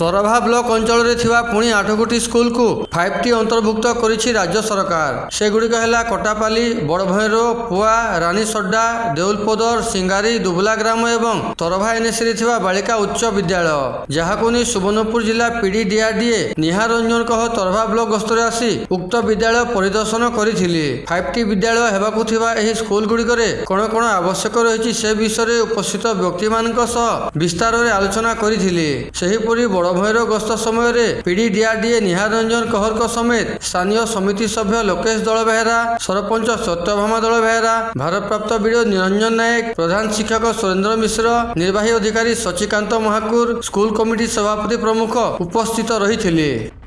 তরভা block অঞ্চলের পুঁ আট গোটি স্কুলকু five T অন্তর্ভুক্ত করেছে রাজ্য সরকার সেগুড়ি হল কটাপালি বড়ভৈর পুয়া রানী সড্ডা দেউলপদর সিঙ্গারি দুবলা গ্রাম এবং তরভা এনএসি থাকা বাড়িকা উচ্চ বিদ্যালয় যাকে নিয়ে সুবর্ণপুর জেলা পিডি ডিআরডিএ নিহার রঞ্জন কহ তরভা ব্লক গস্তরে আসি উক্ত বিদ্যালয় পরিদর্শন করেছিল ফাইভ টি বিদ্যালয় হওয়া থাকা এই স্কুলগুড়ে কোণ কোণ আবশ্যক রয়েছে সে বিষয়ে উপস্থিত ব্যক্তি সহ বিস্তারে আলোচনা করেছিল সেইপরি বড় ଗସ୍ତ ସମୟରେ ପିଢ଼ି ନିହାର ରଞ୍ଜନ କହରଙ୍କ ସମେତ ସ୍ଥାନୀୟ ସମିତି ସଭ୍ୟ ଲୋକେଶ ଦଳବେହେରା ସରପଞ୍ଚ ସତ୍ୟଭାମା ଦଳବେହେରା ଭାରପ୍ରାପ୍ତ ବିଡ଼ିଓ ନିରଞ୍ଜନ ନାୟକ ପ୍ରଧାନ ଶିକ୍ଷକ ସୁରେନ୍ଦ୍ର ମିଶ୍ର ନିର୍ବାହୀ ଅଧିକାରୀ ସଚିକାନ୍ତ ମହାକୁର ସ୍କୁଲ କମିଟି ସଭାପତି ପ୍ରମୁଖ ଉପସ୍ଥିତ ରହିଥିଲେ